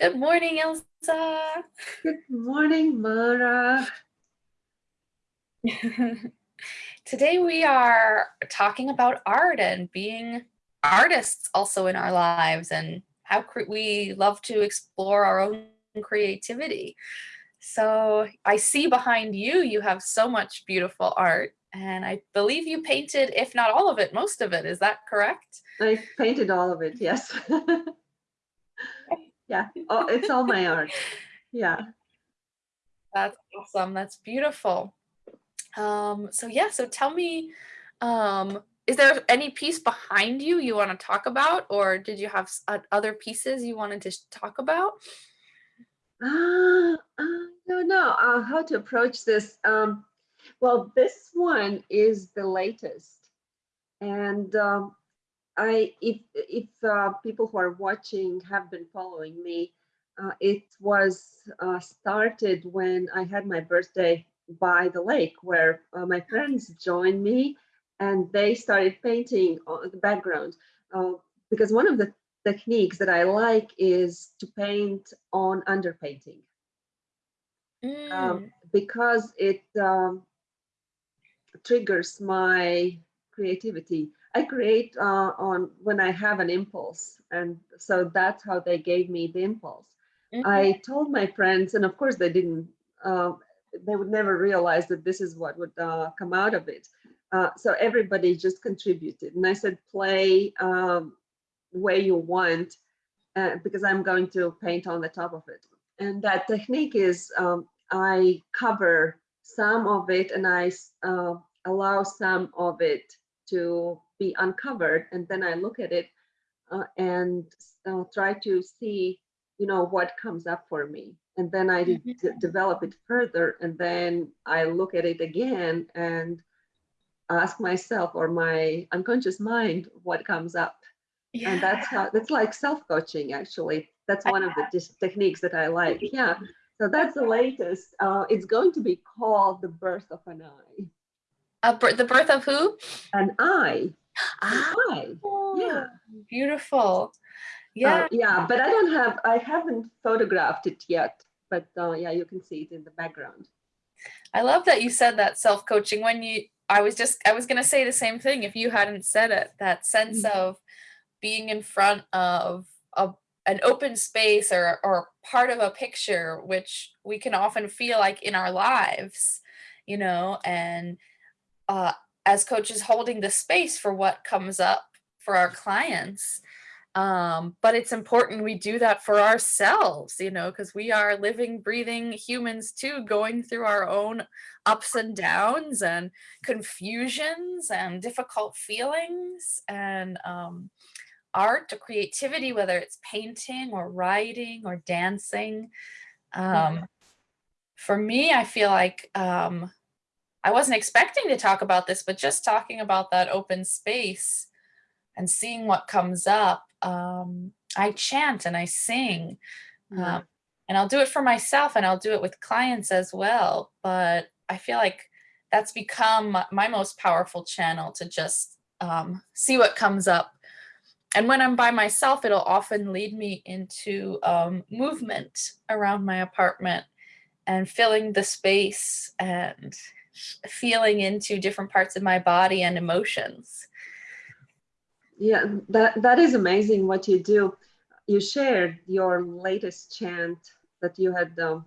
Good morning, Elsa. Good morning, Mara. Today we are talking about art and being artists also in our lives and how we love to explore our own creativity. So I see behind you, you have so much beautiful art and I believe you painted, if not all of it, most of it. Is that correct? I painted all of it, yes. yeah, oh, it's all my art. Yeah. That's awesome. That's beautiful. Um, so yeah, so tell me, um, is there any piece behind you you want to talk about, or did you have other pieces you wanted to talk about? Uh, I don't know uh, how to approach this. Um, well, this one is the latest, and um, I if if uh, people who are watching have been following me, uh, it was uh, started when I had my birthday by the lake, where uh, my friends joined me, and they started painting on the background. Uh, because one of the techniques that I like is to paint on underpainting. Mm. Um, because it um, triggers my creativity. I create uh, on when I have an impulse, and so that's how they gave me the impulse. Mm -hmm. I told my friends, and of course they didn't. Uh, they would never realize that this is what would uh, come out of it. Uh, so everybody just contributed, and I said, play um, where you want, uh, because I'm going to paint on the top of it. And that technique is um, I cover some of it, and I uh, allow some of it to be uncovered and then I look at it uh, and uh, try to see you know what comes up for me and then I mm-hmm. develop it further and then I look at it again and ask myself or my unconscious mind what comes up yeah. and that's how that's like self-coaching actually that's one of the techniques that I like yeah so that's the latest uh, it's going to be called the birth of an eye uh, the birth of who? An eye. Ah. Yeah. Beautiful. Yeah. Uh, yeah, but I don't have, I haven't photographed it yet, but uh, yeah, you can see it in the background. I love that you said that self-coaching when you, I was just, I was going to say the same thing if you hadn't said it, that sense mm -hmm. of being in front of a, an open space or, or part of a picture, which we can often feel like in our lives, you know, and uh, as coaches holding the space for what comes up for our clients. Um, but it's important we do that for ourselves, you know, because we are living, breathing humans too, going through our own ups and downs and confusions and difficult feelings and um, art or creativity, whether it's painting or writing or dancing. Um, mm -hmm. For me, I feel like um, I wasn't expecting to talk about this, but just talking about that open space and seeing what comes up, um, I chant and I sing. Yeah. Um, and I'll do it for myself and I'll do it with clients as well. But I feel like that's become my most powerful channel to just um, see what comes up. And when I'm by myself, it'll often lead me into um, movement around my apartment and filling the space and feeling into different parts of my body and emotions. Yeah, that, that is amazing what you do. You shared your latest chant that you had um,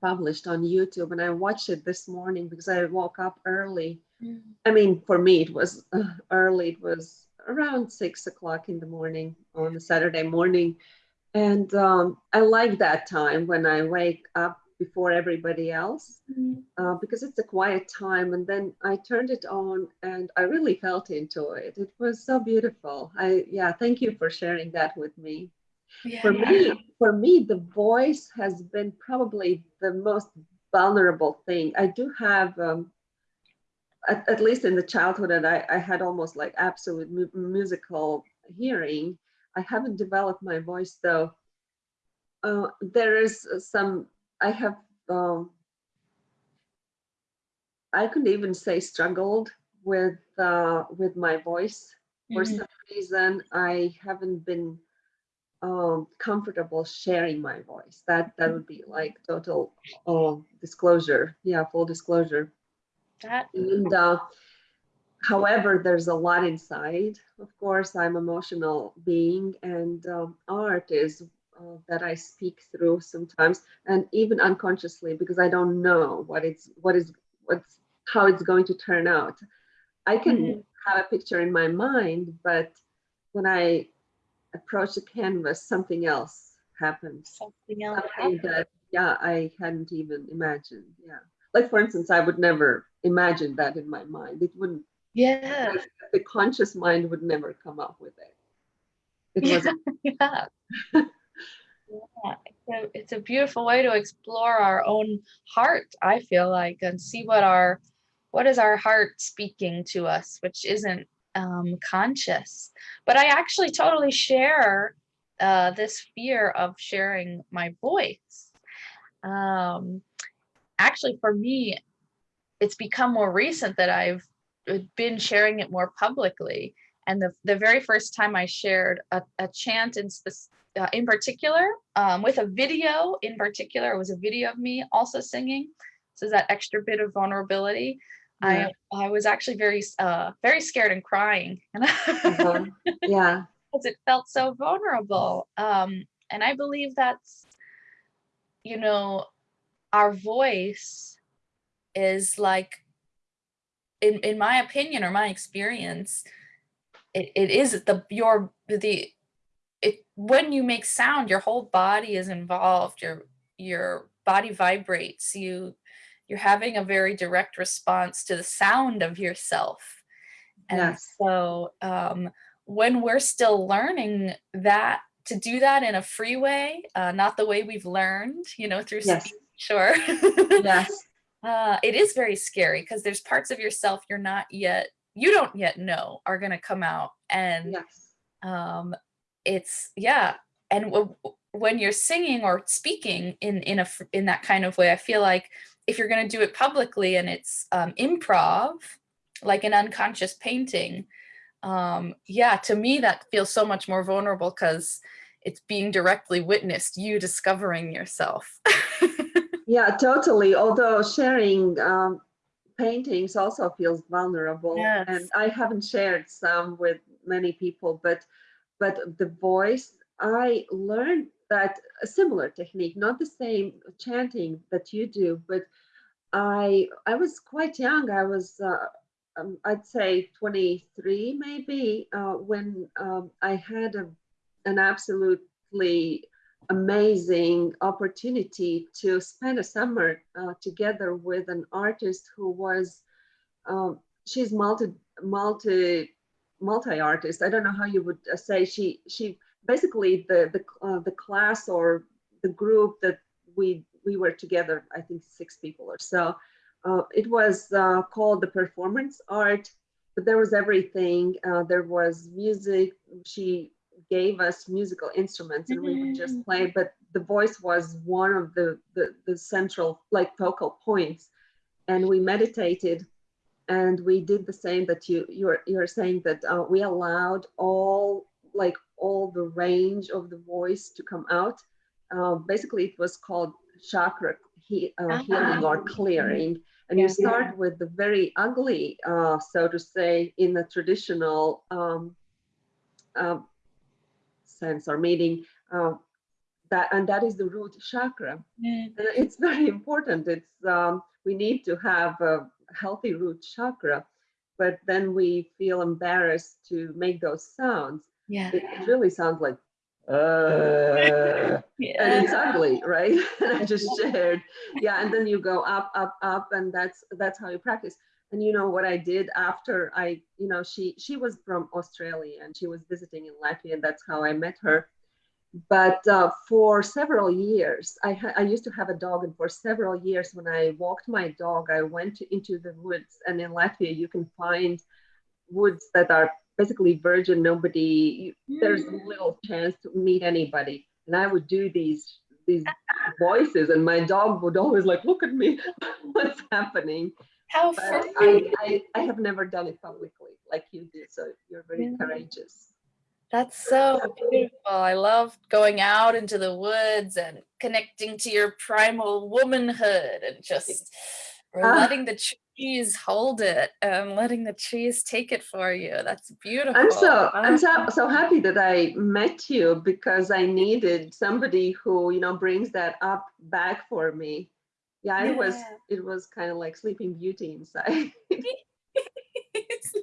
published on YouTube and I watched it this morning because I woke up early. Mm. I mean, for me, it was uh, early. It was around six o'clock in the morning on a Saturday morning. And um, I like that time when I wake up before everybody else mm-hmm. uh, because it's a quiet time. And then I turned it on and I really felt into it. It was so beautiful. I yeah, thank you for sharing that with me. Yeah, for yeah. me, for me, the voice has been probably the most vulnerable thing. I do have, um, at, at, least in the childhood, and I, I had almost like absolute mu musical hearing. I haven't developed my voice though. Uh, there is some I have, um, I could even say struggled with uh, with my voice. For mm -hmm. some reason, I haven't been um, comfortable sharing my voice. That that would be like total uh, disclosure. Yeah, full disclosure. That And uh, however, there's a lot inside. Of course, I'm emotional being, and um, art is uh, that I speak through sometimes, and even unconsciously because I don't know what it's what is what's how it's going to turn out. I can Mhm. have a picture in my mind, but when I approach the canvas, something else happens. something else Something happened. that, yeah, I hadn't even imagined. Yeah. Like, for instance, I would never imagine that in my mind. It wouldn't, Yeah. the conscious mind would never come up with it. It was, yeah. Yeah. It's a, it's a beautiful way to explore our own heart, I feel like, and see what our what is our heart speaking to us, which isn't um, conscious. But I actually totally share uh, this fear of sharing my voice. Um, actually, for me, it's become more recent that I've uh, been sharing it more publicly. And the, the very first time I shared a, a chant in, uh, in particular, um, with a video in particular, it was a video of me also singing. So that extra bit of vulnerability. Yeah. I, I was actually very, uh, very scared and crying. And uh-huh. yeah, because it felt so vulnerable. Um, and I believe that's, you know, our voice is like, in in my opinion or my experience, it, it is the your the it when you make sound, your whole body is involved. Your your body vibrates. You you're having a very direct response to the sound of yourself. And Yes. so um, when we're still learning that to do that in a free way, uh, not the way we've learned, you know, through Yes. speech or yes, uh, it is very scary because there's parts of yourself you're not yet, you don't yet know are going to come out. And yes, um, it's, yeah. And when you're singing or speaking in, in a in that kind of way, I feel like if you're going to do it publicly and it's um, improv, like an unconscious painting, um, yeah, to me that feels so much more vulnerable because it's being directly witnessed, you discovering yourself. yeah, totally. Although sharing um, paintings also feels vulnerable, Yes. and I haven't shared some with many people, but but the voice, I learned that a similar technique, not the same chanting that you do, but I I was quite young. I was uh, um, I'd say 23 maybe uh, when um, I had a, an absolutely amazing opportunity to spend a summer uh, together with an artist who was um, she's multi multi multi artist. I don't know how you would uh, say she she basically the the uh, the class or the group that we we were together. I think six people or so. Uh, it was uh, called the performance art, but there was everything. Uh, there was music. She gave us musical instruments and we would just Mm. play, but the voice was one of the, the, the central like focal points. And we meditated and we did the same that you you're you're saying that uh, we allowed all like all the range of the voice to come out. Uh, basically, it was called chakra he, uh, healing or clearing, and Yeah. you start with the very ugly, uh, so to say, in the traditional um, um, sense or meaning. Uh, that and that is the root chakra. Mm. And it's very important. It's um, we need to have a healthy root chakra, but then we feel embarrassed to make those sounds. Yeah. It really sounds like uh, and it's Yeah. ugly, right? And I just shared, yeah. And then you go up, up, up, and that's that's how you practice. And you know what I did after I, you know, she she was from Australia and she was visiting in Latvia, and that's how I met her but uh, for several years I, ha- I used to have a dog and for several years when i walked my dog i went into the woods and in latvia you can find woods that are basically virgin nobody there's little chance to meet anybody and i would do these these voices and my dog would always like look at me what's happening How free. I, I i have never done it publicly like you did so you're very Yeah. courageous That's so beautiful. I love going out into the woods and connecting to your primal womanhood and just Ah. letting the trees hold it and letting the trees take it for you. That's beautiful. I'm so I'm so Ah. so happy that I met you because I needed somebody who you know brings that up back for me. Yeah, it was it was kind of like Sleeping Beauty inside.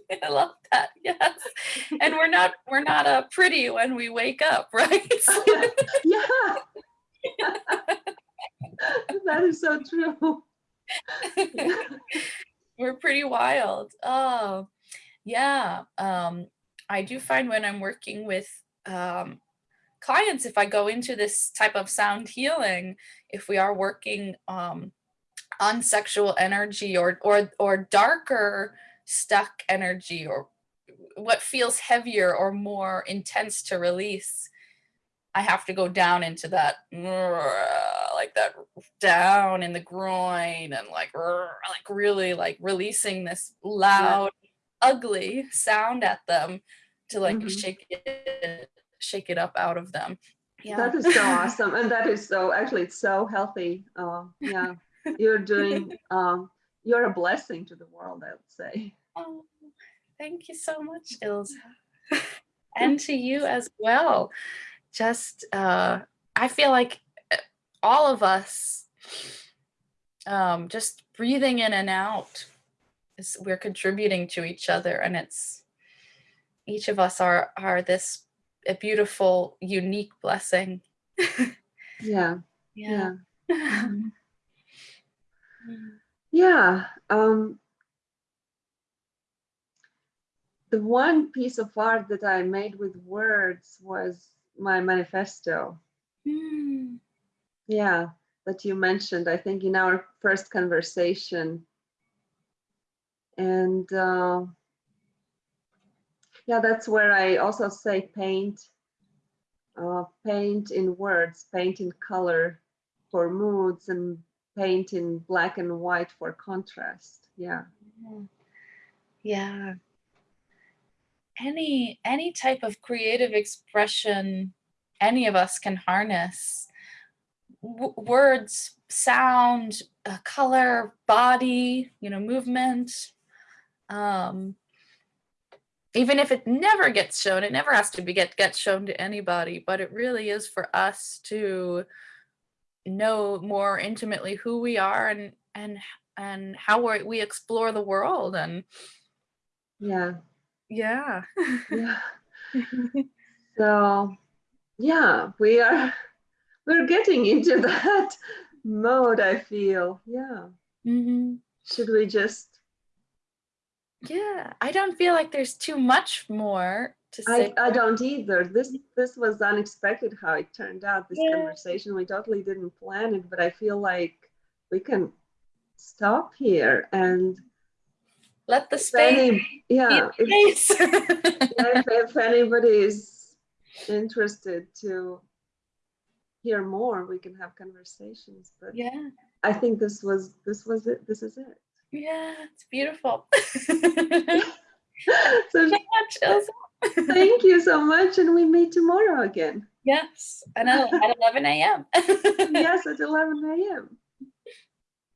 I love that. Yes. And we're not we're not uh, pretty when we wake up, right? yeah, that is so true. we're pretty wild. Oh, yeah. Um, I do find when I'm working with um, clients, if I go into this type of sound healing, if we are working um, on sexual energy or or or darker stuck energy or what feels heavier or more intense to release, I have to go down into that like that down in the groin and like like really like releasing this loud ugly sound at them to like Mhm. shake it shake it up out of them. Yeah. That is so awesome, and that is so actually it's so healthy. Uh, yeah, you're doing. Um, you're a blessing to the world, I would say. Oh, thank you so much, Ilse. and to you as well. Just, uh, I feel like uh, all of us, um, just breathing in and out, is, we're contributing to each other, and it's each of us are are this a beautiful, unique blessing. Yeah, yeah. yeah, yeah. Um, the one piece of art that I made with words was my manifesto. Mm. Yeah, that you mentioned, I think, in our first conversation. And uh, yeah, that's where I also say paint, uh, paint in words, paint in color for moods, and paint in black and white for contrast. Yeah. Yeah. Any any type of creative expression any of us can harness. W- words, sound, uh, color, body, you know, movement. Um, even if it never gets shown, it never has to be get get shown to anybody, but it really is for us to know more intimately who we are and and and how we we explore the world and Yeah. yeah. Yeah. So yeah, we are we're getting into that mode, I feel. Yeah. hmm Should we just Yeah, I don't feel like there's too much more to I, say. I don't either. This mm-hmm. this was unexpected how it turned out, this Yeah. conversation. We totally didn't plan it, but I feel like we can stop here and Let the space any, yeah, if, space. if, if anybody is interested to hear more, we can have conversations. But yeah, I think this was this was it. This is it. yeah, it's beautiful. Thank So you so much, thank you so much, and we meet tomorrow again. Yes, and at at 11 a.m. Yes, at 11 a.m.